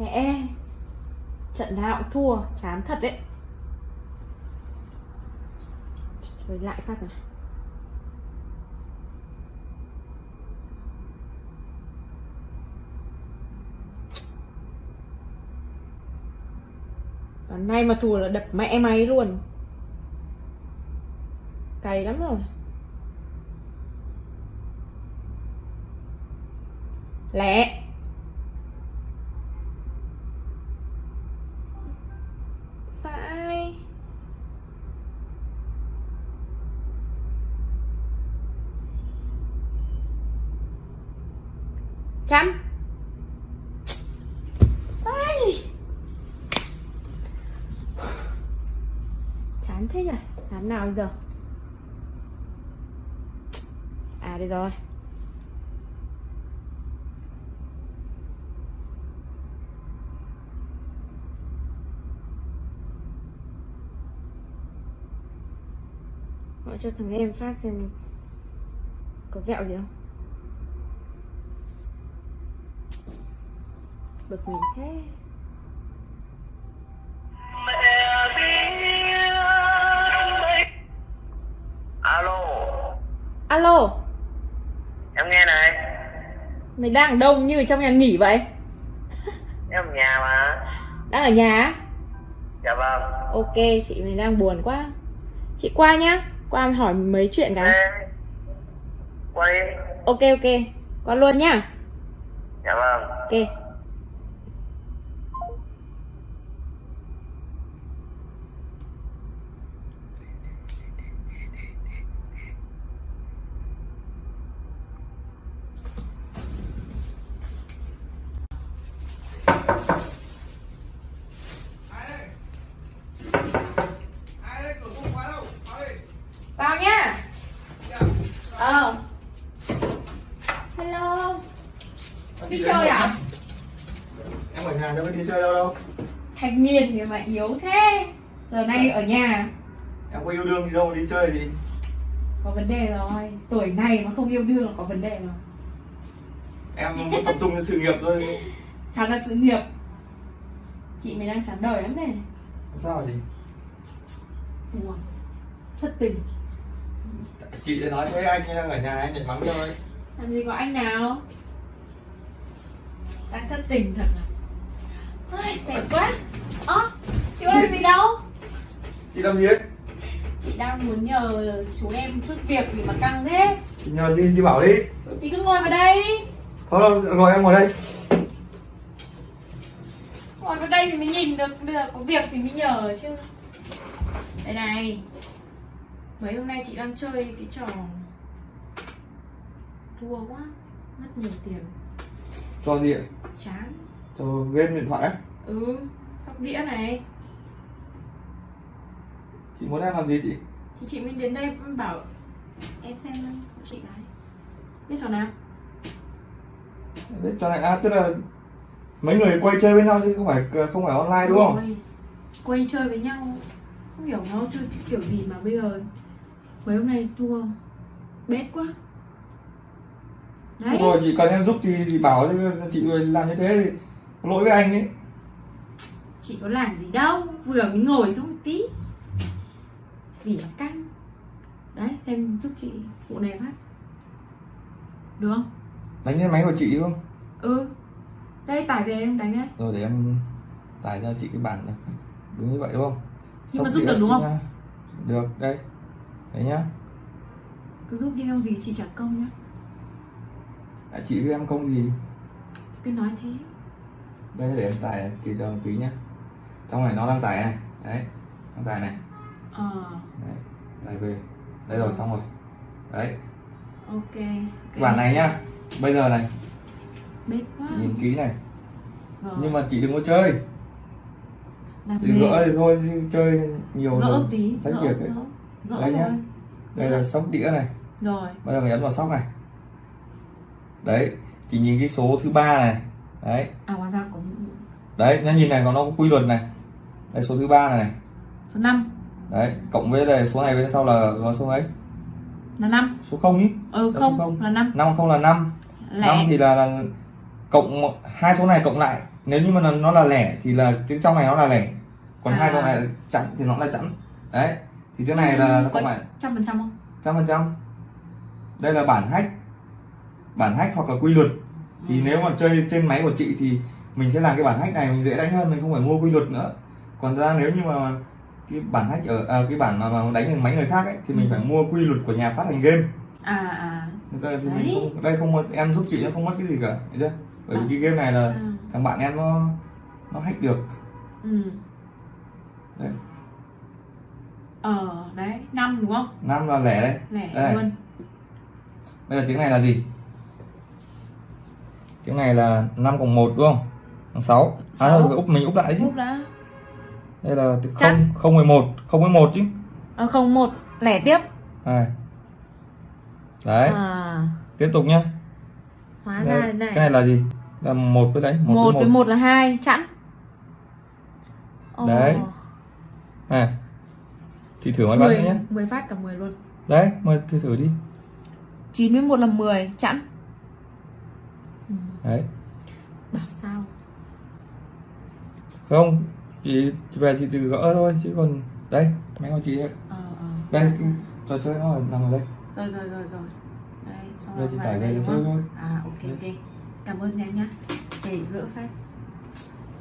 Mẹ Trận nào cũng thua, Chán thật đấy. Rồi lại phát rồi Còn nay mà thua là đập mẹ máy luôn. Cày lắm rồi. Lẹ Phải Chăm Chán thế nhỉ? Làm nào bây giờ? À đây rồi. Gọi cho thằng em phát xem Có vẹo gì không? Bực mình thế. Alo. Alo. Em nghe này. Mày đang ở đâu như trong nhà nghỉ vậy? Em ở nhà mà. Đang ở nhà dạ vâng. Ok chị mày đang buồn quá. Chị qua nhá. Qua hỏi mấy chuyện cái. Ê, quay Ok ok. Qua luôn nhá. Dạ vâng. Ok Đi chơi à? Em ở nhà đâu có đi chơi đâu đâu. Thanh niên thì mà yếu thế. Giờ nay ở nhà. Em có yêu đương gì đâu đi chơi gì? Có vấn đề rồi. Tuổi này mà không yêu đương là có vấn đề rồi. Em tập trung vào sự nghiệp thôi. Thật là sự nghiệp. Chị mày đang chán đời lắm này. Sao gì Buồn. Thất tình. Chị đã nói với anh đang ở nhà anh nhảy mắng thôi Làm gì có anh nào Đang thất tình thật à? Ai, mệt quá. Ơ, chị có làm gì đâu? Chị làm gì đấy? Chị đang muốn nhờ chú em chút việc gì mà căng thế. Chị nhờ gì? Chị bảo đi. Thì cứ ngồi vào đây. Thôi ngồi em ngồi đây. Ngồi vào đây thì mới nhìn được. Bây giờ có việc thì mới nhờ chứ. Đây này. Mấy hôm nay chị đang chơi cái trò Thua quá. Mất nhiều tiền cho gì ạ? Chán. Cho game điện thoại á. Ừ Sóc đĩa này. Chị muốn em làm gì chị? Thì chị mới đến đây bảo Em xem hộ chị cái Biết trò nào? Biết cho này. À tức là mấy người quay chơi với nhau chứ không phải không phải online đúng không? Ôi, Quay chơi với nhau. Không hiểu nó chơi kiểu gì mà bây giờ. Mấy hôm nay thua. Bết quá Đấy. Rồi chị cần em giúp thì, thì bảo chị làm như thế thì lỗi với anh ấy. Chị có làm gì đâu Vừa mới ngồi xuống một tí. Gì mà căng. Đấy xem giúp chị vụ này phát. Được không? đánh lên máy của chị đúng không? Ừ. Đây tải về em đánh đấy rồi để em tải cho chị cái bản này. Đúng như vậy đúng không? Nhưng mà Sóc giúp được đúng không? nha. được đây. Đấy nhá. Cứ giúp đi không gì chị trả công nhá à, chị với em không gì. Cứ nói thế. Đây để em tải chị cho một tí nhá. Trong này nó đang tải này. Đấy đang tải này. Ờ. Đấy. tải về. Đây rồi xong rồi. Đấy. Ok, okay. bản này nhá. Bây giờ này. Bết quá. Chị nhìn kỹ này. Rồi. nhưng mà chị đừng có chơi. Làm chị gỡ thì thôi chứ chơi nhiều gỡ rồi. tí sách gỡ, việc ấy. gỡ, gỡ Đây nhá. rồi. đây là sóc đĩa này. Rồi. Bây giờ mình ấn vào sóc này đấy chị nhìn cái số thứ ba này. Đấy. À hóa ra cũng đấy nhá nhìn này nó có quy luật này. Đây số thứ ba này số 5 đấy cộng với đây số này bên sau là là số ấy là 5 số không nhỉ ừ không, không. là 5 năm không là năm. Năm lẻ thì là, là cộng hai số này cộng lại. Nếu như mà nó- nó là lẻ thì là tiếng trong này nó là lẻ. Còn À. hai con này chẵn thì nó là chẵn. Đấy thì tiếng này là nó không phải trăm phần trăm không? Trăm phần trăm. Đây là bản hack bản hack hoặc là quy luật thì Ừ. nếu mà chơi trên máy của chị thì mình sẽ làm cái bản hack này mình dễ đánh hơn mình không phải mua quy luật nữa còn ra nếu như mà cái bản hack ở à, cái bản mà, mà đánh bằng máy người khác ấy thì mình Ừ. phải mua quy luật của nhà phát hành game à à đây, thì Đấy. mình không, đây không em giúp chị nó không mất cái gì cả thấy chưa bởi vì À. cái game này là sao? thằng bạn em nó nó hack được ừ đấy ờ đấy năm đúng không năm là lẻ đây lẻ Đây. luôn bây giờ tiếng này là gì tiếng này là 5 cộng 1 đúng không? Bằng 6 à thôi úp mình úp lại chứ Úp đã. Đây là từ Chắc. 0 0 11 0 11 chứ. Ờ, không một. Lẻ tiếp. Này đấy. À. Tiếp tục nhá. Hóa đây, ra thế cái này này là gì? Là một với đấy một, một với một. là hai chẵn. Đấy. này thì thử mấy mười nhé mười phát cả 10 luôn. Đấy mời thử thử đi. 9 với 1 là 10 chẵn ừ. đấy. Bảo sao? Không chị, chị về thì từ gỡ thôi chứ còn đây máy của chị đây ờ ờ. Đây trò chơi nó nằm ở đây. Rồi rồi rồi rồi. Đây xong Đây, rồi chị tải về đây đúng chơi thôi. à ok ok. Cảm ơn em nhá. Để gỡ phát.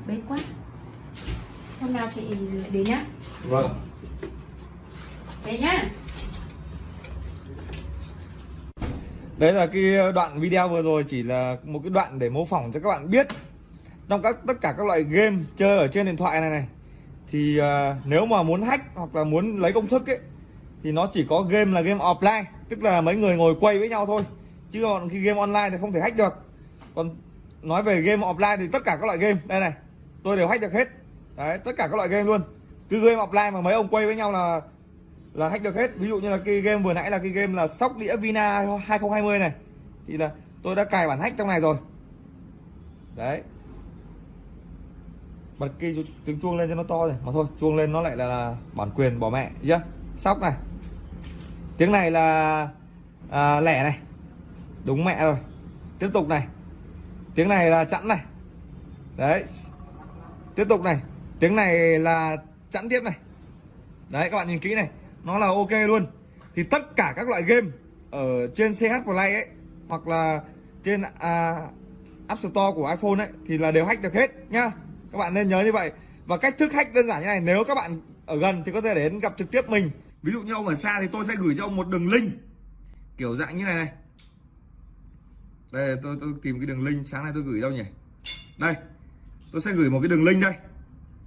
Bế quá. Hôm nào chị đến nhá. Vâng. Đến nhá đấy là cái đoạn video vừa rồi chỉ là một cái đoạn để mô phỏng cho các bạn biết trong các tất cả các loại game chơi ở trên điện thoại này này. Thì uh, nếu mà muốn hack hoặc là muốn lấy công thức ấy thì nó chỉ có game là game offline tức là mấy người ngồi quay với nhau thôi. Chứ còn khi game online thì không thể hack được. Còn nói về game offline thì tất cả các loại game đây này tôi đều hack được hết. Đấy tất cả các loại game luôn. Cứ game offline mà mấy ông quay với nhau là là hack được hết. Ví dụ như là cái game vừa nãy là cái game là sóc đĩa Vina 2020 này. Thì là tôi đã cài bản hack trong này rồi. Đấy. Bật cái tiếng chuông lên cho nó to rồi mà thôi chuông lên nó lại là bản quyền bỏ mẹ. Chưa sóc này. Tiếng này là à, lẻ này. Đúng mẹ rồi. Tiếp tục này. Tiếng này là chẵn này. Đấy. Tiếp tục này. Tiếng này là chẵn tiếp này. Đấy các bạn nhìn kỹ này nó là ok luôn. Thì tất cả các loại game ở trên CH Play ấy hoặc là trên à, App Store của iPhone ấy thì là đều hack được hết nhá. Các bạn nên nhớ như vậy. Và cách thức hack đơn giản như này nếu các bạn ở gần thì có thể đến gặp trực tiếp mình. Ví dụ như ông ở xa thì tôi sẽ gửi cho ông một đường link. Kiểu dạng như này này. Đây tôi tôi tìm cái đường link. Sáng nay tôi gửi đâu nhỉ? Đây. Tôi sẽ gửi một cái đường link đây.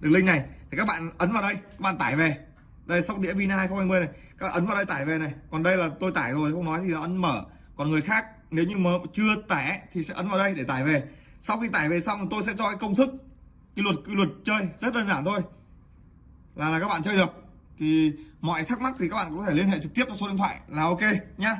Đường link này. Thì các bạn ấn vào đây các bạn tải về đây, sóc đĩa Vina 2020 này. Các ấn vào đây tải về này. Còn đây là tôi tải rồi, không nói thì là ấn mở. Còn người khác, nếu như mà chưa tải thì sẽ ấn vào đây để tải về. Sau khi tải về xong thì tôi sẽ cho cái công thức, cái luật cái luật chơi. Rất đơn giản thôi. Là là các bạn chơi được. Thì mọi thắc mắc thì các bạn có thể liên hệ trực tiếp cho số điện thoại là ok nhá.